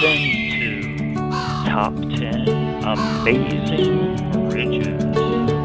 Listen to Top 10 Amazing Bridges.